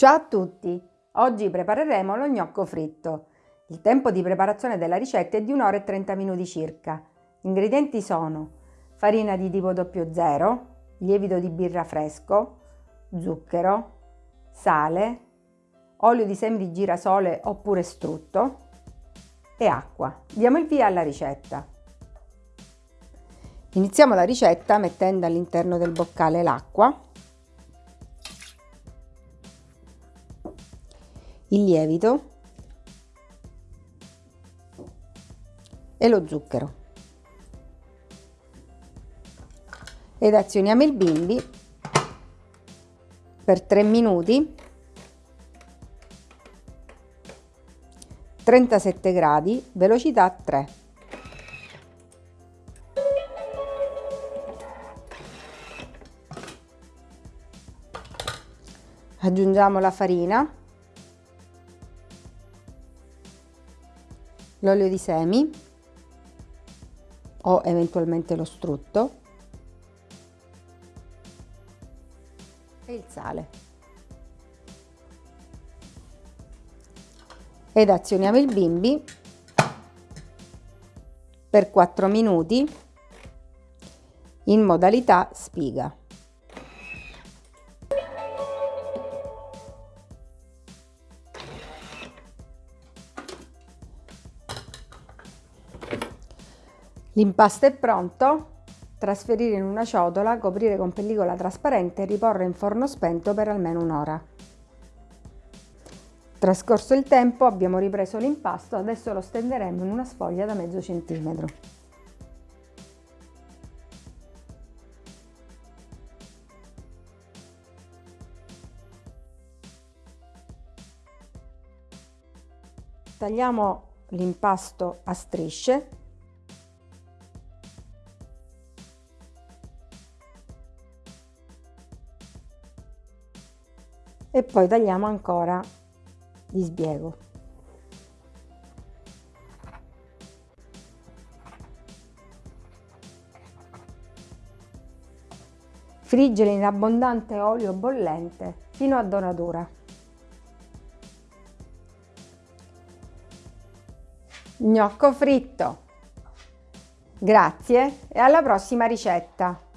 Ciao a tutti! Oggi prepareremo lo gnocco fritto. Il tempo di preparazione della ricetta è di 1 ora e 30 minuti circa. Gli ingredienti sono farina di tipo 00, lievito di birra fresco, zucchero, sale, olio di semi di girasole oppure strutto e acqua. Diamo il via alla ricetta. Iniziamo la ricetta mettendo all'interno del boccale l'acqua il lievito e lo zucchero. Ed azioniamo il bimbi per 3 minuti 37 gradi, velocità 3. Aggiungiamo la farina l'olio di semi o eventualmente lo strutto e il sale. Ed azioniamo il bimbi per 4 minuti in modalità spiga. L'impasto è pronto, trasferire in una ciotola, coprire con pellicola trasparente e riporre in forno spento per almeno un'ora. Trascorso il tempo abbiamo ripreso l'impasto, adesso lo stenderemo in una sfoglia da mezzo centimetro. Tagliamo l'impasto a strisce e poi tagliamo ancora di sbiego. Friggere in abbondante olio bollente fino a doratura. Gnocco fritto. Grazie e alla prossima ricetta!